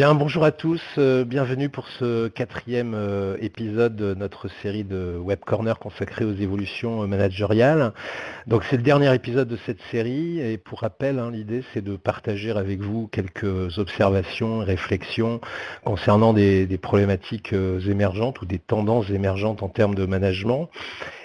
Bien, bonjour à tous, euh, bienvenue pour ce quatrième euh, épisode de notre série de Web Corner consacrée aux évolutions euh, managériales. Donc c'est le dernier épisode de cette série et pour rappel, hein, l'idée c'est de partager avec vous quelques observations et réflexions concernant des problématiques émergentes ou des tendances émergentes en termes de management.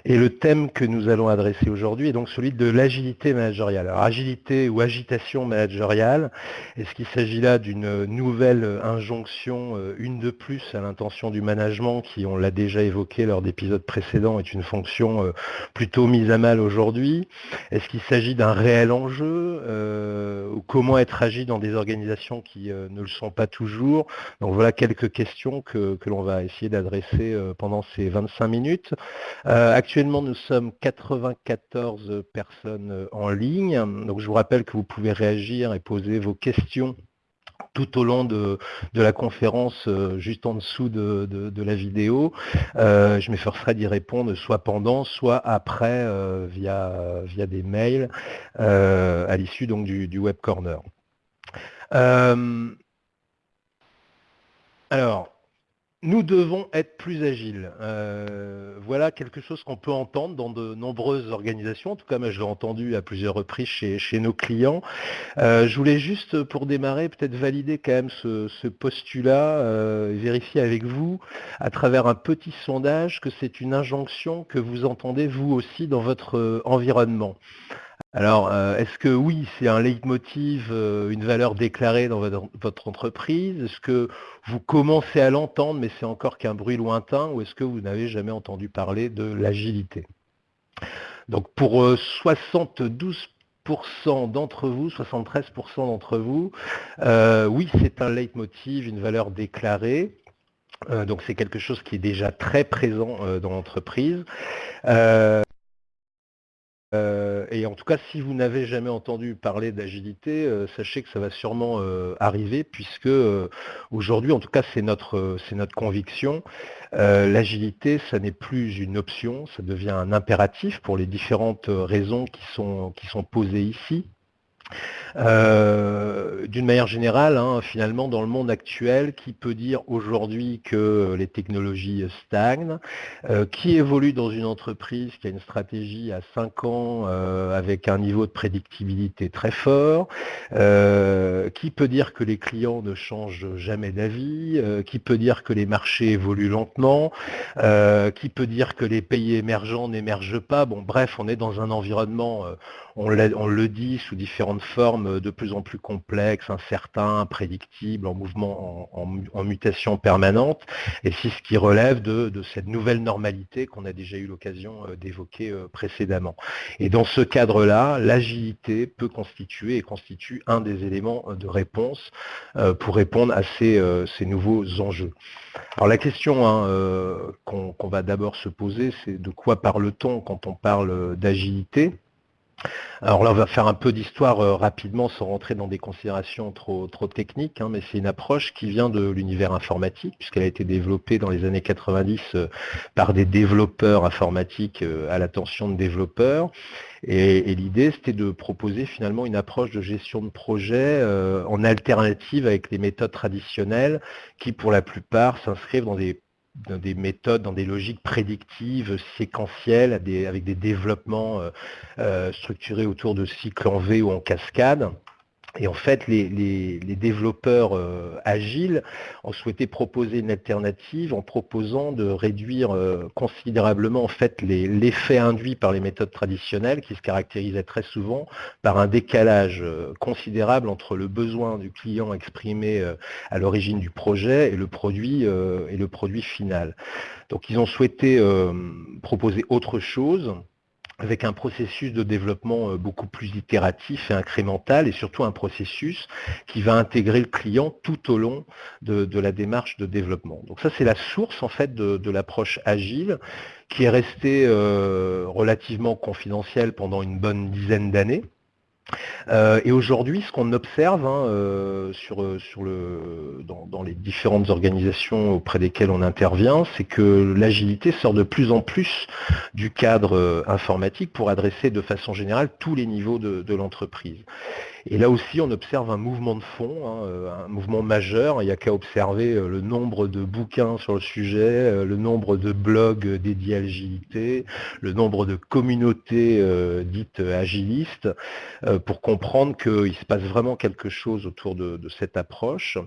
Et le thème que nous allons adresser aujourd'hui est donc celui de l'agilité managériale. Alors agilité ou agitation managériale, est-ce qu'il s'agit là d'une nouvelle injonction, euh, une de plus à l'intention du management, qui, on l'a déjà évoqué lors d'épisodes précédents, est une fonction euh, plutôt mise à mal aujourd'hui? Est-ce qu'il s'agit d'un réel enjeu euh, Comment être agile dans des organisations qui ne le sont pas toujours Donc voilà quelques questions que, l'on va essayer d'adresser pendant ces 25 minutes. Actuellement, nous sommes 94 personnes euh, en ligne. Donc, je vous rappelle que vous pouvez réagir et poser vos questions tout au long de, la conférence, euh, juste en dessous de, la vidéo. Euh, je m'efforcerai d'y répondre soit pendant, soit après, via, via des mails, à l'issue du, du Web Corner. alors, nous devons être plus agiles. Euh, voilà quelque chose qu'on peut entendre dans de nombreuses organisations. En tout cas, moi, je l'ai entendu à plusieurs reprises chez, nos clients. Euh, je voulais juste, pour démarrer, peut-être valider quand même ce, postulat, euh, vérifier avec vous, à travers un petit sondage, que c'est une injonction que vous entendez vous aussi dans votre environnement. Alors, euh, est-ce que oui, c'est un leitmotiv, euh, une valeur déclarée dans votre, entreprise? Est-ce que vous commencez à l'entendre, mais c'est encore qu'un bruit lointain Ou est-ce que vous n'avez jamais entendu parler de l'agilité? Donc, pour 72% euh, d'entre vous, 73% d'entre vous, oui, c'est un leitmotiv, une valeur déclarée. donc, c'est quelque chose qui est déjà très présent dans l'entreprise. Euh, et en tout cas, si vous n'avez jamais entendu parler d'agilité, euh, sachez que ça va sûrement euh, arriver, puisque aujourd'hui, en tout cas, c'est notre, conviction, l'agilité, ça n'est plus une option, ça devient un impératif pour les différentes raisons qui sont posées ici. Euh, d'une manière générale, hein, finalement, dans le monde actuel, qui peut dire aujourd'hui que les technologies stagnent, euh, qui évolue dans une entreprise qui a une stratégie à 5 ans euh, avec un niveau de prédictibilité très fort, qui peut dire que les clients ne changent jamais d'avis, qui peut dire que les marchés évoluent lentement, qui peut dire que les pays émergents n'émergent pas. Bon, bref, on est dans un environnement on, le dit sous différentes formes de plus en plus complexes, incertains, imprédictibles, en mouvement, en, mutation permanente, et c'est ce qui relève de, cette nouvelle normalité qu'on a déjà eu l'occasion euh, d'évoquer euh, précédemment. Et dans ce cadre-là, l'agilité peut constituer et constitue un des éléments euh, de réponse pour répondre à ces, nouveaux enjeux. Alors la question hein, qu'on va d'abord se poser, c'est de quoi parle-t-on quand on parle d'agilité? Alors là, on va faire un peu d'histoire euh, rapidement sans rentrer dans des considérations trop, techniques, hein, mais c'est une approche qui vient de l'univers informatique, puisqu'elle a été développée dans les années 90 euh, par des développeurs informatiques euh, à l'attention de développeurs. Et, l'idée, c'était de proposer finalement une approche de gestion de projet en alternative avec les méthodes traditionnelles qui, pour la plupart, s'inscrivent dans des dans des méthodes, dans des logiques prédictives, séquentielles, avec des développements euh, euh, structurés autour de cycles en V ou en cascade. Et en fait, les, développeurs euh, agiles ont souhaité proposer une alternative en proposant de réduire euh, considérablement en fait l'effet induit par les méthodes traditionnelles qui se caractérisaient très souvent par un décalage euh, considérable entre le besoin du client exprimé à l'origine du projet et le produit et le produit final. Donc ils ont souhaité proposer autre chose avec un processus de développement euh, beaucoup plus itératif et incrémental, et surtout un processus qui va intégrer le client tout au long de, la démarche de développement. Donc ça, c'est la source en fait de, l'approche agile, qui est restée euh, relativement confidentielle pendant une bonne dizaine d'années, euh, et aujourd'hui, ce qu'on observe hein, euh, euh, dans, les différentes organisations auprès desquelles on intervient, c'est que l'agilité sort de plus en plus du cadre informatique pour adresser de façon générale tous les niveaux de l'entreprise. Et là aussi, on observe un mouvement de fond, hein, euh, un mouvement majeur. Il n'y a qu'à observer euh, le nombre de bouquins sur le sujet, euh, le nombre de blogs dédiés à l'agilité, le nombre de communautés dites agilistes, pour comprendre qu'il se passe vraiment quelque chose autour de, cette approche.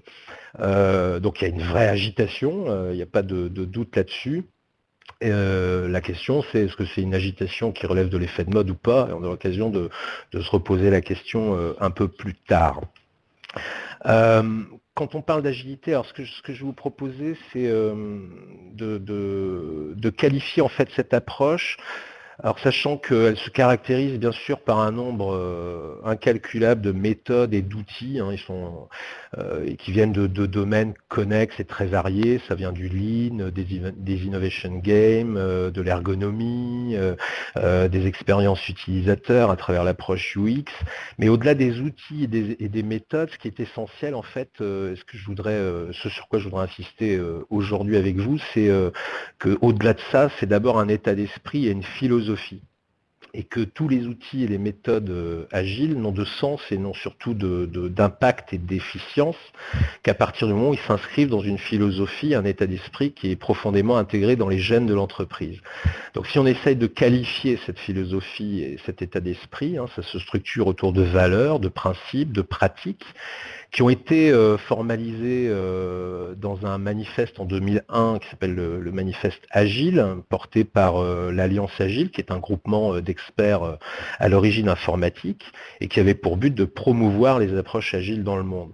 donc il y a une vraie agitation, il n'y a pas de doute là-dessus. Euh, la question, c'est est-ce que c'est une agitation qui relève de l'effet de mode ou pas? On a l'occasion de, se reposer la question euh, un peu plus tard. Euh, quand on parle d'agilité, alors ce que, je vais vous proposer, c'est de, de, qualifier en fait cette approche alors sachant qu'elle se caractérise bien sûr par un nombre euh, incalculable de méthodes et d'outils, hein, euh, qui viennent de, domaines connexes et très variés, ça vient du lean, des, innovation games, euh, de l'ergonomie, des expériences utilisateurs à travers l'approche UX, mais au-delà des outils et des, méthodes, ce qui est essentiel en fait, ce que je voudrais, ce sur quoi je voudrais insister aujourd'hui avec vous, c'est qu'au-delà de ça, c'est d'abord un état d'esprit et une philosophie et que tous les outils et les méthodes euh, agiles n'ont de sens et n'ont surtout d'impact et d'efficience qu'à partir du moment où ils s'inscrivent dans une philosophie, un état d'esprit qui est profondément intégré dans les gènes de l'entreprise. Donc si on essaye de qualifier cette philosophie et cet état d'esprit, hein, ça se structure autour de valeurs, de principes, de pratiques, qui ont été euh, formalisés euh, dans un manifeste en 2001 qui s'appelle le, manifeste Agile, porté par euh, l'Alliance Agile, qui est un groupement d'experts à l'origine informatique, et qui avait pour but de promouvoir les approches agiles dans le monde.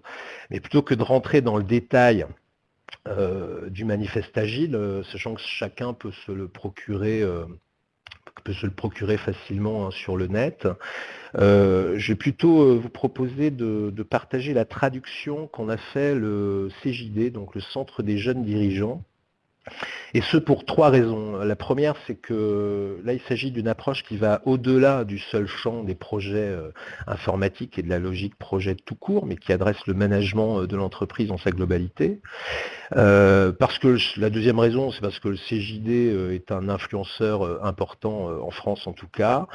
Mais plutôt que de rentrer dans le détail du manifeste agile, sachant que chacun peut se le procurer peut se le procurer facilement hein, sur le net. Euh, je vais plutôt euh, vous proposer de, partager la traduction qu'on a fait le CJD, donc le Centre des jeunes dirigeants, et ce pour trois raisons. La première, c'est que là, il s'agit d'une approche qui va au-delà du seul champ des projets euh, informatiques et de la logique projet tout court, mais qui adresse le management euh, de l'entreprise en sa globalité. Euh, parce que la deuxième raison, c'est parce que le CJD est un influenceur important en France en tout cas,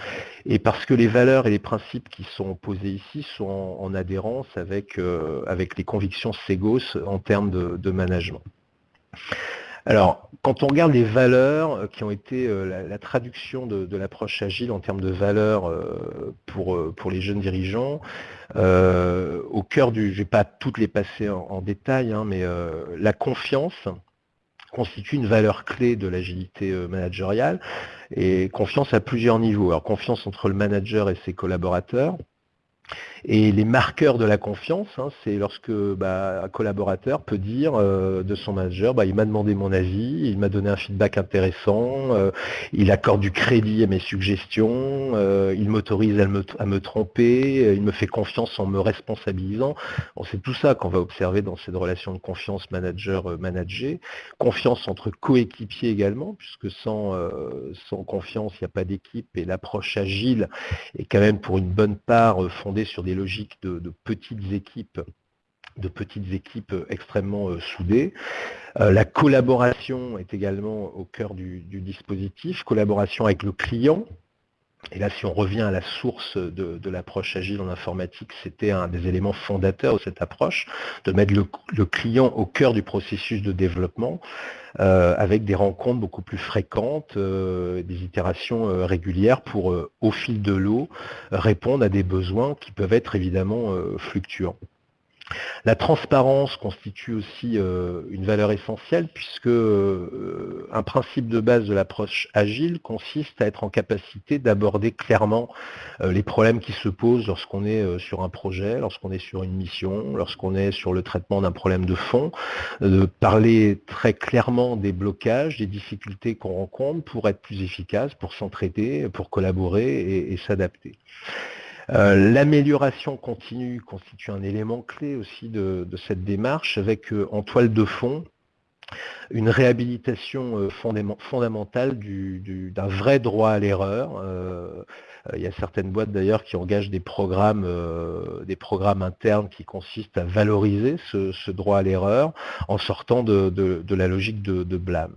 et parce que les valeurs et les principes qui sont posés ici sont en, adhérence avec, avec les convictions Segos en termes de management. Alors, quand on regarde les valeurs euh, qui ont été euh, la, traduction de, l'approche agile en termes de valeurs euh, pour, pour les jeunes dirigeants, au cœur du, je ne vais pas toutes les passer en, détail, hein, mais la confiance constitue une valeur clé de l'agilité managériale et confiance à plusieurs niveaux. Alors confiance entre le manager et ses collaborateurs, et les marqueurs de la confiance, hein, c'est lorsque bah, un collaborateur peut dire euh, de son manager, bah, il m'a demandé mon avis, il m'a donné un feedback intéressant, euh, il accorde du crédit à mes suggestions, euh, il m'autorise à me, tromper, il me fait confiance en me responsabilisant. c'est tout ça qu'on va observer dans cette relation de confiance manager-manager. Confiance entre coéquipiers également, puisque sans, sans confiance, il n'y a pas d'équipe et l'approche agile est quand même pour une bonne part fondée sur des logiques de, petites équipes de petites équipes extrêmement euh, soudées. Euh, la collaboration est également au cœur du, dispositif, collaboration avec le client, et là, si on revient à la source de, l'approche agile en informatique, c'était un des éléments fondateurs de cette approche, de mettre le, client au cœur du processus de développement, euh, avec des rencontres beaucoup plus fréquentes, euh, des itérations euh, régulières pour, au fil de l'eau, répondre à des besoins qui peuvent être évidemment fluctuants. La transparence constitue aussi euh, une valeur essentielle puisque euh, un principe de base de l'approche agile consiste à être en capacité d'aborder clairement euh, les problèmes qui se posent lorsqu'on est sur un projet, lorsqu'on est sur une mission, lorsqu'on est sur le traitement d'un problème de fond, de parler très clairement des blocages, des difficultés qu'on rencontre pour être plus efficace, pour s'entraider, pour collaborer et s'adapter. Euh, l'amélioration continue constitue un élément clé aussi de, cette démarche avec euh, en toile de fond une réhabilitation euh, fondamentale d'un vrai droit à l'erreur. il y a certaines boîtes d'ailleurs qui engagent des programmes, des programmes internes qui consistent à valoriser ce, droit à l'erreur en sortant de, la logique de blâme.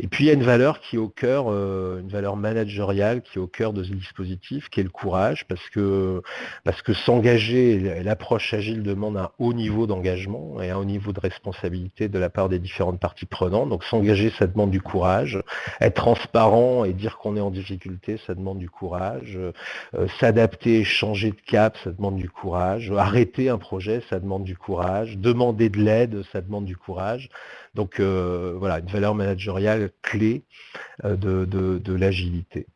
Et puis il y a une valeur qui est au cœur, euh, une valeur managériale qui est au cœur de ce dispositif, qui est le courage, parce que, parce que s'engager, l'approche agile demande un haut niveau d'engagement et un haut niveau de responsabilité de la part des différentes parties prenantes. Donc s'engager, ça demande du courage. Être transparent et dire qu'on est en difficulté, ça demande du courage. Euh, s'adapter, changer de cap, ça demande du courage. Arrêter un projet, ça demande du courage. Demander de l'aide, ça demande du courage. Donc euh, voilà, une valeur managériale clé euh, de, l'agilité.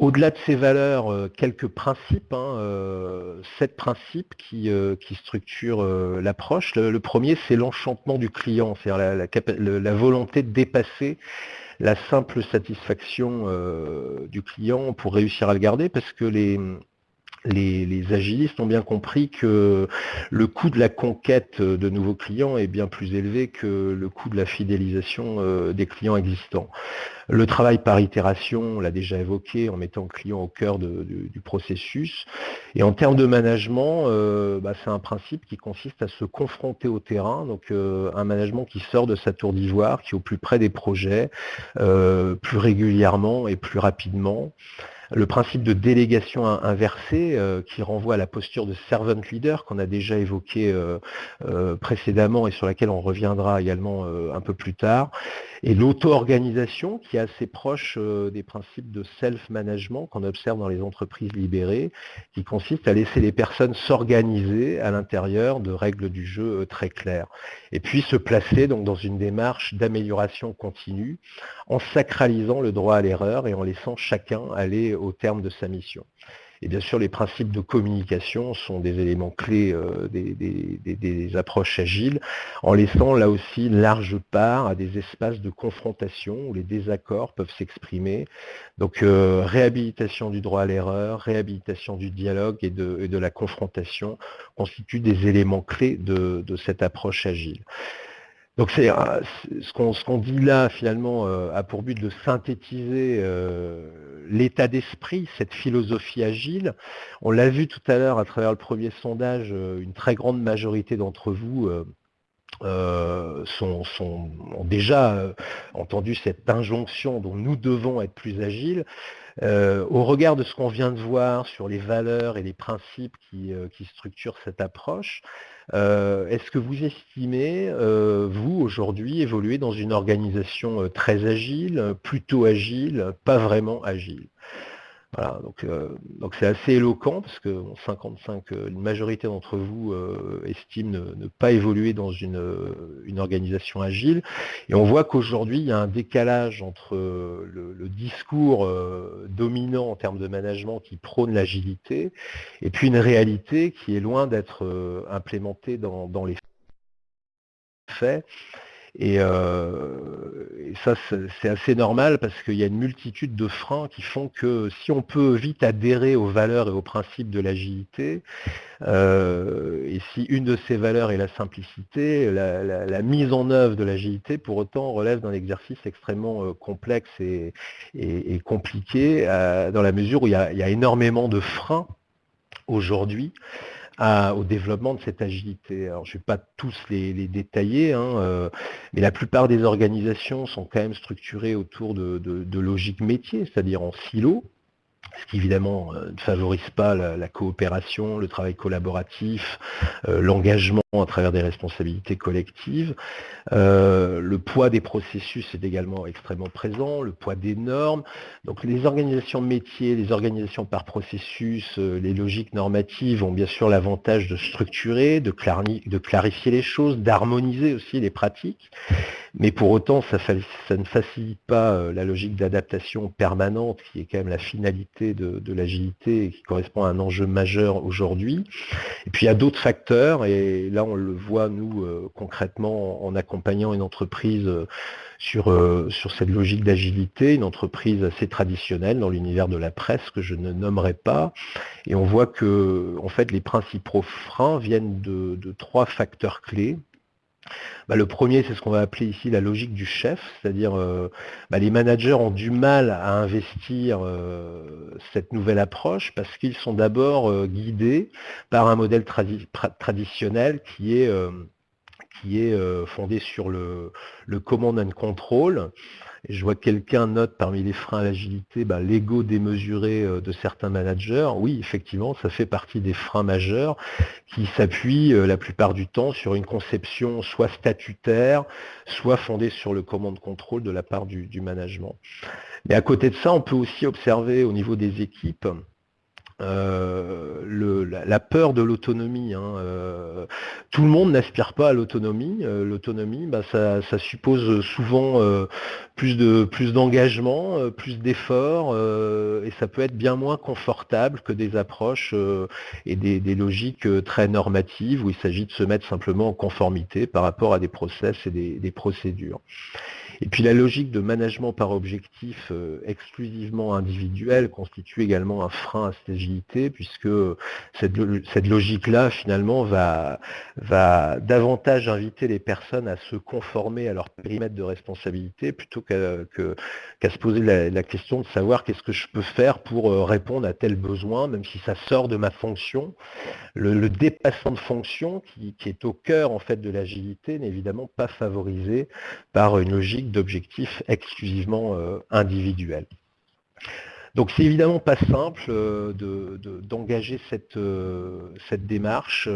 Au-delà de ces valeurs, euh, quelques principes, hein, sept principes qui, structurent l'approche. Le, premier, c'est l'enchantement du client, c'est-à-dire la, volonté de dépasser la simple satisfaction du client pour réussir à le garder, parce que les, les, agilistes ont bien compris que le coût de la conquête de nouveaux clients est bien plus élevé que le coût de la fidélisation euh, des clients existants. Le travail par itération, on l'a déjà évoqué, en mettant le client au cœur du processus. Et en termes de management, euh, bah, c'est un principe qui consiste à se confronter au terrain, donc euh, un management qui sort de sa tour d'ivoire, qui est au plus près des projets, plus régulièrement et plus rapidement le principe de délégation inversée euh, qui renvoie à la posture de servant leader qu'on a déjà évoqué euh, euh, précédemment et sur laquelle on reviendra également un peu plus tard, et l'auto-organisation qui est assez proche des principes de self-management qu'on observe dans les entreprises libérées, qui consiste à laisser les personnes s'organiser à l'intérieur de règles du jeu très claires, et puis se placer dans une démarche d'amélioration continue en sacralisant le droit à l'erreur et en laissant chacun aller au terme de sa mission. Et bien sûr, les principes de communication sont des éléments clés euh, des, approches agiles, en laissant là aussi large part à des espaces de confrontation où les désaccords peuvent s'exprimer. Donc euh, réhabilitation du droit à l'erreur, réhabilitation du dialogue et de, la confrontation constituent des éléments clés de cette approche agile. Donc c'est ce qu'on dit là finalement euh, a pour but de synthétiser euh, l'état d'esprit, cette philosophie agile. On l'a vu tout à l'heure à travers le premier sondage, euh, une très grande majorité d'entre vous sont, ont déjà entendu cette injonction dont nous devons être plus agiles. au regard de ce qu'on vient de voir sur les valeurs et les principes qui structurent cette approche, euh, est-ce que vous estimez, euh, vous, aujourd'hui, évoluer dans une organisation euh, très agile, plutôt agile, pas vraiment agile? Voilà, donc euh, donc c'est assez éloquent parce que 55, euh, une majorité d'entre vous euh, estiment ne, pas évoluer dans une, une, organisation agile. Et on voit qu'aujourd'hui, il y a un décalage entre le, discours dominant en termes de management qui prône l'agilité et puis une réalité qui est loin d'être implémentée dans, dans les faits. Euh, et, ça, c'est assez normal parce qu'il y a une multitude de freins qui font que si on peut vite adhérer aux valeurs et aux principes de l'agilité, euh, et si une de ces valeurs est la simplicité, la, mise en œuvre de l'agilité, pour autant, relève d'un exercice extrêmement euh, complexe et, compliqué, dans la mesure où il y a énormément de freins aujourd'hui au développement de cette agilité. Je ne vais pas tous les, détailler, hein, euh, mais la plupart des organisations sont quand même structurées autour de logiques métiers, c'est-à-dire en silos, ce qui évidemment euh, ne favorise pas la, coopération, le travail collaboratif, euh, l'engagement à travers des responsabilités collectives. Euh, le poids des processus est également extrêmement présent, le poids des normes. Donc les organisations métiers, les organisations par processus, les logiques normatives ont bien sûr l'avantage de structurer, de, de clarifier les choses, d'harmoniser aussi les pratiques. Mais pour autant, ça, ne facilite pas euh, la logique d'adaptation permanente qui est quand même la finalité de, l'agilité et qui correspond à un enjeu majeur aujourd'hui. Et puis il y a d'autres facteurs, et là on le voit nous euh, concrètement en accompagnant une entreprise euh, sur, sur cette logique d'agilité, une entreprise assez traditionnelle dans l'univers de la presse que je ne nommerai pas. Et on voit que en fait les principaux freins viennent de trois facteurs clés. Bah, le premier, c'est ce qu'on va appeler ici la logique du chef, c'est-à-dire euh, bah, les managers ont du mal à investir euh, cette nouvelle approche parce qu'ils sont d'abord euh, guidés par un modèle traditionnel qui est qui est fondée sur le, le command and control. Je vois que quelqu'un note parmi les freins à l'agilité bah, l'ego démesuré de certains managers. Oui, effectivement, ça fait partie des freins majeurs qui s'appuient la plupart du temps sur une conception soit statutaire, soit fondée sur le command control de la part du management. Mais à côté de ça, on peut aussi observer au niveau des équipes euh, la, peur de l'autonomie. Hein, euh, tout le monde n'aspire pas à l'autonomie. Euh, l'autonomie, bah, ça, suppose souvent plus de plus d'engagement, plus d'efforts, et ça peut être bien moins confortable que des approches et des, logiques très normatives où il s'agit de se mettre simplement en conformité par rapport à des process et des procédures. Et puis la logique de management par objectif euh, exclusivement individuel constitue également un frein à cette agilité, puisque cette, logique-là, finalement, va, va davantage inviter les personnes à se conformer à leur périmètre de responsabilité, plutôt qu'à se poser la, question de savoir qu'est-ce que je peux faire pour euh, répondre à tel besoin, même si ça sort de ma fonction. Le, dépassement de fonction, qui, qui est au cœur en fait de l'agilité, n'est évidemment pas favorisé par une logique d'objectifs exclusivement euh, individuels. Donc c'est évidemment pas simple euh, d'engager cette, euh, cette, démarche.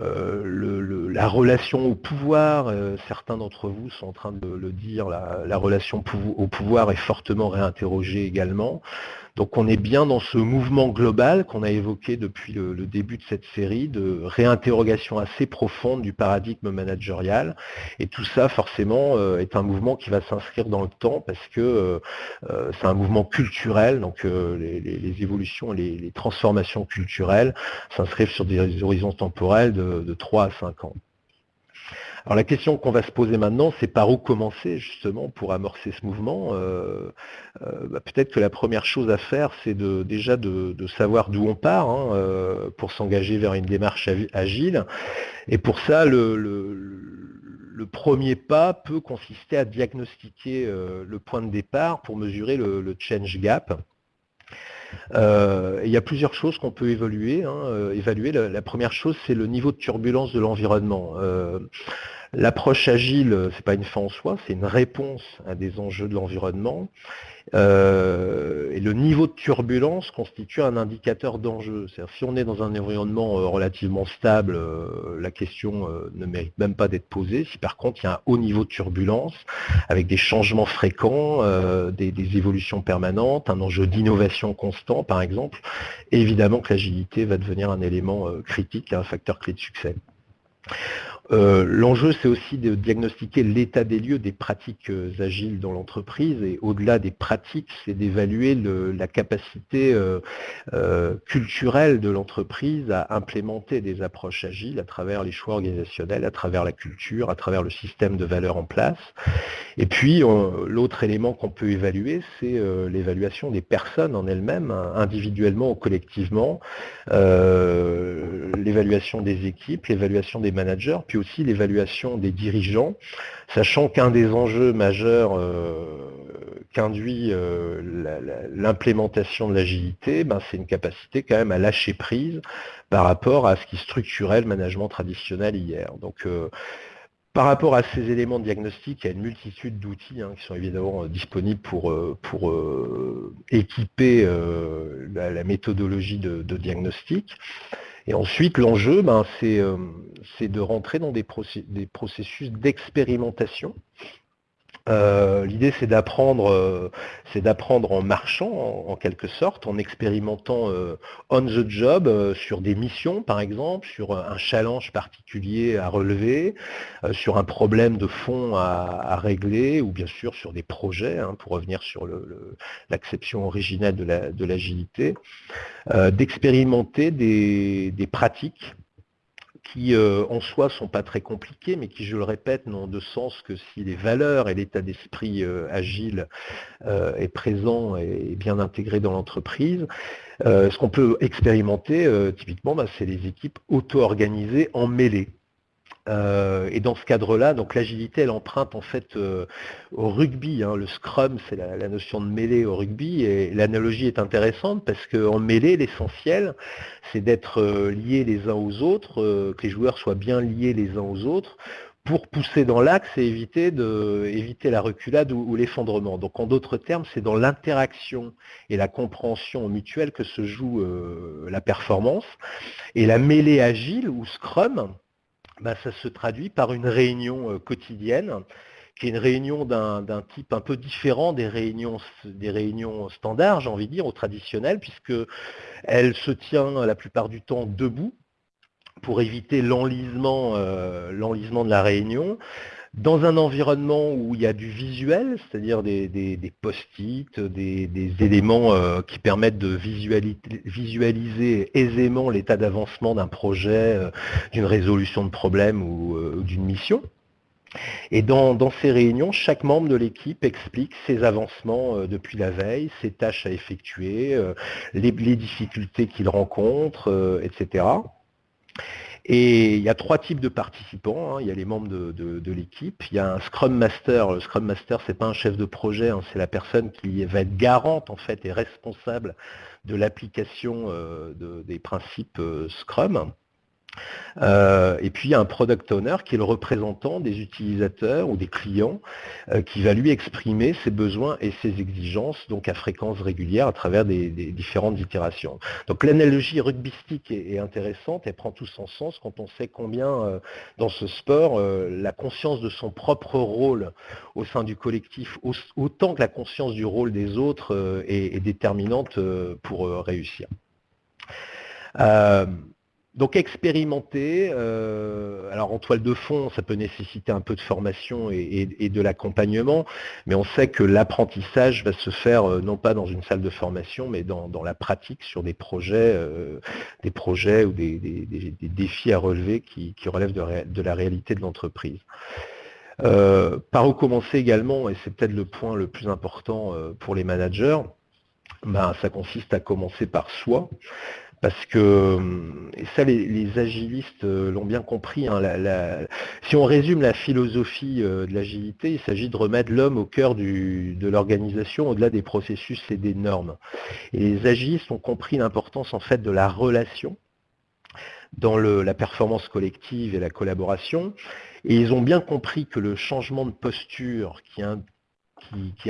la relation au pouvoir, certains d'entre vous sont en train de le dire, la relation au pouvoir est fortement réinterrogée également. Donc on est bien dans ce mouvement global qu'on a évoqué depuis le, début de cette série, de réinterrogation assez profonde du paradigme managérial. Et tout ça, forcément, euh, est un mouvement qui va s'inscrire dans le temps parce que euh, euh, c'est un mouvement culturel, donc les, évolutions, les, les transformations culturelles s'inscrivent sur des horizons temporels de, de 3 à 5 ans. Alors la question qu'on va se poser maintenant, c'est par où commencer justement pour amorcer ce mouvement. Euh, euh, bah, peut-être que la première chose à faire, c'est déjà de, savoir d'où on part hein, euh, pour s'engager vers une démarche agile. Et pour ça, le, premier pas peut consister à diagnostiquer le point de départ pour mesurer le, change gap. Il y a plusieurs choses qu'on peut évaluer. Hein, évaluer. La, première chose, c'est le niveau de turbulence de l'environnement. L'approche agile, ce n'est pas une fin en soi, c'est une réponse à des enjeux de l'environnement. Euh, et le niveau de turbulence constitue un indicateur d'enjeu. Si on est dans un environnement euh, relativement stable, euh, la question ne mérite même pas d'être posée. Si par contre il y a un haut niveau de turbulence, avec des changements fréquents, des, des, évolutions permanentes, un enjeu d'innovation constant par exemple, évidemment que l'agilité va devenir un élément critique, un facteur clé de succès. Euh, l'enjeu, c'est aussi de diagnostiquer l'état des lieux des pratiques euh, agiles dans l'entreprise et au-delà des pratiques, c'est d'évaluer la capacité euh, culturelle de l'entreprise à implémenter des approches agiles à travers les choix organisationnels, à travers la culture, à travers le système de valeurs en place. Et puis, l'autre élément qu'on peut évaluer, c'est l'évaluation des personnes en elles-mêmes, hein, individuellement ou collectivement, l'évaluation des équipes, l'évaluation des managers, aussi l'évaluation des dirigeants, sachant qu'un des enjeux majeurs euh, qu'induit euh, l'implémentation de l'agilité, ben, c'est une capacité quand même à lâcher prise par rapport à ce qui structurait le management traditionnel hier. Donc, euh, par rapport à ces éléments de diagnostic, il y a une multitude d'outils hein, qui sont évidemment disponibles pour, pour équiper la, méthodologie de diagnostic. Et ensuite, l'enjeu, ben, euh, c'est de rentrer dans des, processus d'expérimentation. Euh, l'idée, c'est d'apprendre, euh, en marchant, en, quelque sorte, en expérimentant on the job sur des missions, par exemple, sur un challenge particulier à relever, sur un problème de fond à, régler, ou bien sûr sur des projets, hein, pour revenir sur l'acception originelle de l'agilité. Euh, d'expérimenter des, pratiques qui euh, en soi sont pas très compliquées, mais qui, je le répète, n'ont de sens que si les valeurs et l'état d'esprit euh, agile est présent et bien intégré dans l'entreprise. ce qu'on peut expérimenter, typiquement, bah, c'est les équipes auto-organisées en mêlée. Euh, et dans ce cadre-là, donc l'agilité, elle emprunte en fait euh, au rugby. Hein. Le scrum, c'est la, notion de mêlée au rugby, et l'analogie est intéressante parce qu'en mêlée, l'essentiel, c'est d'être euh, liés les uns aux autres, que les joueurs soient bien liés les uns aux autres pour pousser dans l'axe et éviter, de, éviter la reculade ou, l'effondrement. Donc en d'autres termes, c'est dans l'interaction et la compréhension mutuelle que se joue la performance. Et la mêlée agile ou Scrum, bah, ça se traduit par une réunion euh, quotidienne, qui est une réunion d'un type un peu différent des réunions, des réunions standards, j'ai envie de dire, ou traditionnelles, puisqu'elle se tient la plupart du temps debout pour éviter l'enlisement euh, de la réunion dans un environnement où il y a du visuel, c'est-à-dire des, post-it, des, éléments euh, qui permettent de visualiser, aisément l'état d'avancement d'un projet, euh, d'une résolution de problème ou, euh, d'une mission. Et dans, ces réunions, chaque membre de l'équipe explique ses avancements depuis la veille, ses tâches à effectuer, les, les difficultés qu'il rencontre, etc. Et il y a trois types de participants. Hein. Il y a les membres de, l'équipe, il y a un Scrum Master. Le Scrum Master, ce n'est pas un chef de projet, hein. c'est la personne qui va être garante en fait et responsable de l'application euh, des principes euh, Scrum. Euh, et puis il y a un product owner qui est le représentant des utilisateurs ou des clients euh, qui va lui exprimer ses besoins et ses exigences donc à fréquence régulière à travers des, différentes itérations. Donc l'analogie rugbystique est, intéressante, elle prend tout son sens quand on sait combien euh, dans ce sport la conscience de son propre rôle au sein du collectif, autant que la conscience du rôle des autres est, déterminante pour réussir. Donc expérimenter, euh, alors en toile de fond, ça peut nécessiter un peu de formation et, de l'accompagnement, mais on sait que l'apprentissage va se faire euh, non pas dans une salle de formation, mais dans, la pratique sur des projets, euh, ou des, défis à relever qui, relèvent de, la réalité de l'entreprise. par où commencer également, et c'est peut-être le point le plus important pour les managers, ben, ça consiste à commencer par soi. Parce que, et ça les, agilistes euh, l'ont bien compris, hein, si on résume la philosophie euh, de l'agilité, il s'agit de remettre l'homme au cœur de l'organisation au-delà des processus et des normes. Et les agilistes ont compris l'importance en fait de la relation dans la performance collective et la collaboration. Et ils ont bien compris que le changement de posture qui,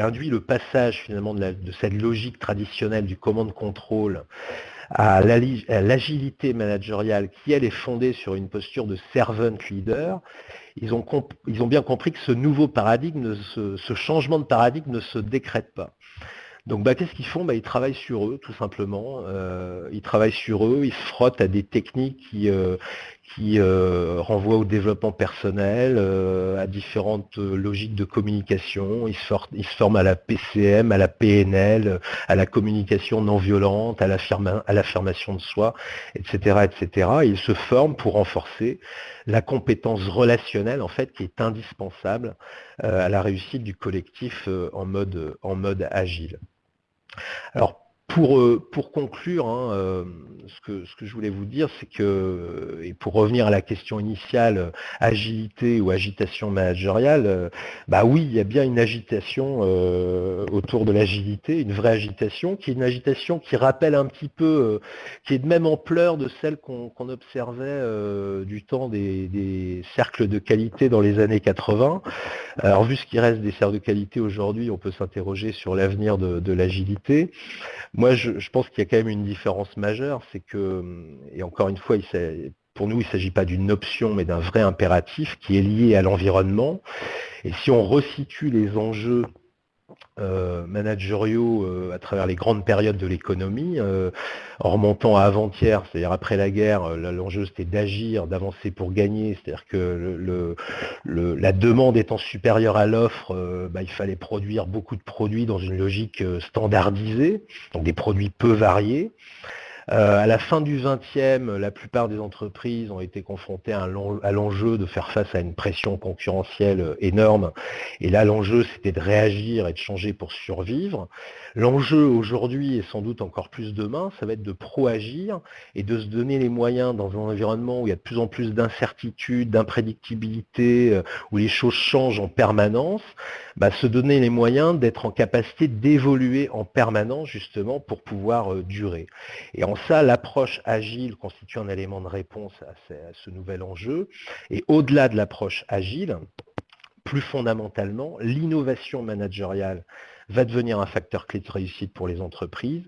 induit le passage finalement de, de cette logique traditionnelle du commande-contrôle à l'agilité managériale qui, elle, est fondée sur une posture de servant leader, ils ont, ils ont bien compris que ce nouveau paradigme, ce, changement de paradigme ne se décrète pas. Donc bah, qu'est-ce qu'ils font? Bah, Ils travaillent sur eux, tout simplement. Euh, ils travaillent sur eux, ils se frottent à des techniques qui, euh, qui euh, renvoient au développement personnel, à différentes logiques de communication. Ils se, forment à la PCM, à la PNL, à la communication non violente, à l'affirmation de soi, etc., etc. ils se forment pour renforcer la compétence relationnelle en fait qui est indispensable à la réussite du collectif en mode, en mode agile. Alors, pour, euh, pour conclure, hein, euh, ce, que, ce, que, je voulais vous dire, c'est que, et pour revenir à la question initiale, agilité ou agitation managériale, bah oui, il y a bien une agitation euh, autour de l'agilité, une vraie agitation, qui est une agitation qui rappelle un petit peu, qui est de même ampleur de celle qu'on observait du temps des, cercles de qualité dans les années 80. Alors vu ce qui reste des cercles de qualité aujourd'hui, on peut s'interroger sur l'avenir de, de l'agilité. Moi, je, pense qu'il y a quand même une différence majeure, c'est que, et encore une fois, pour nous, il ne s'agit pas d'une option, mais d'un vrai impératif qui est lié à l'environnement. Et si on resitue les enjeux euh, euh, à travers les grandes périodes de l'économie, euh, en remontant à avant-hier, c'est-à-dire après la guerre, l'enjeu c'était d'agir, d'avancer pour gagner, c'est-à-dire que la demande étant supérieure à l'offre, bah, il fallait produire beaucoup de produits dans une logique standardisée, donc des produits peu variés. À la fin du 20e, la plupart des entreprises ont été confrontées à l'enjeu de faire face à une pression concurrentielle énorme. Et là, l'enjeu, c'était de réagir et de changer pour survivre. L'enjeu aujourd'hui, et sans doute encore plus demain, ça va être de pro-agir et de se donner les moyens dans un environnement où il y a de plus en plus d'incertitudes, d'imprédictibilité, où les choses changent en permanence, bah, se donner les moyens d'être en capacité d'évoluer en permanence justement pour pouvoir durer. Et en ça, l'approche agile constitue un élément de réponse à ce, nouvel enjeu. Et au-delà de l'approche agile, plus fondamentalement, l'innovation managériale va devenir un facteur clé de réussite pour les entreprises.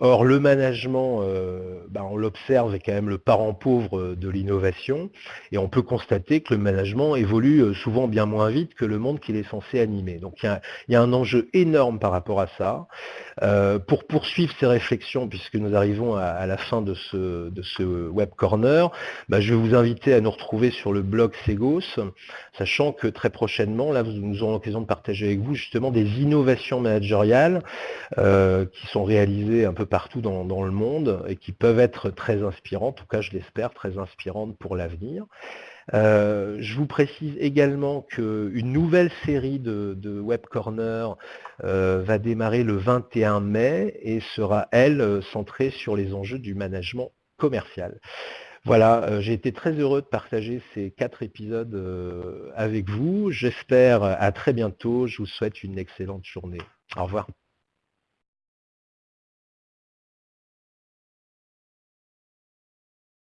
Or, le management, euh, ben, on l'observe, est quand même le parent pauvre de l'innovation, et on peut constater que le management évolue euh, souvent bien moins vite que le monde qu'il est censé animer. Donc il y, a, un enjeu énorme par rapport à ça. Euh, pour poursuivre ces réflexions, puisque nous arrivons à, la fin de ce, de ce Web Corner, ben, je vais vous inviter à nous retrouver sur le blog Segos, sachant que très prochainement, là, nous aurons l'occasion de partager avec vous justement des innovations managériales qui sont réalisées un peu partout dans, le monde et qui peuvent être très inspirantes, en tout cas je l'espère, très inspirantes pour l'avenir. Euh, je vous précise également qu'une nouvelle série de, Web Corner euh, va démarrer le 21 mai et sera, elle, centrée sur les enjeux du management commercial. Voilà, euh, j'ai été très heureux de partager ces quatre épisodes avec vous. J'espère à très bientôt. Je vous souhaite une excellente journée. Au revoir.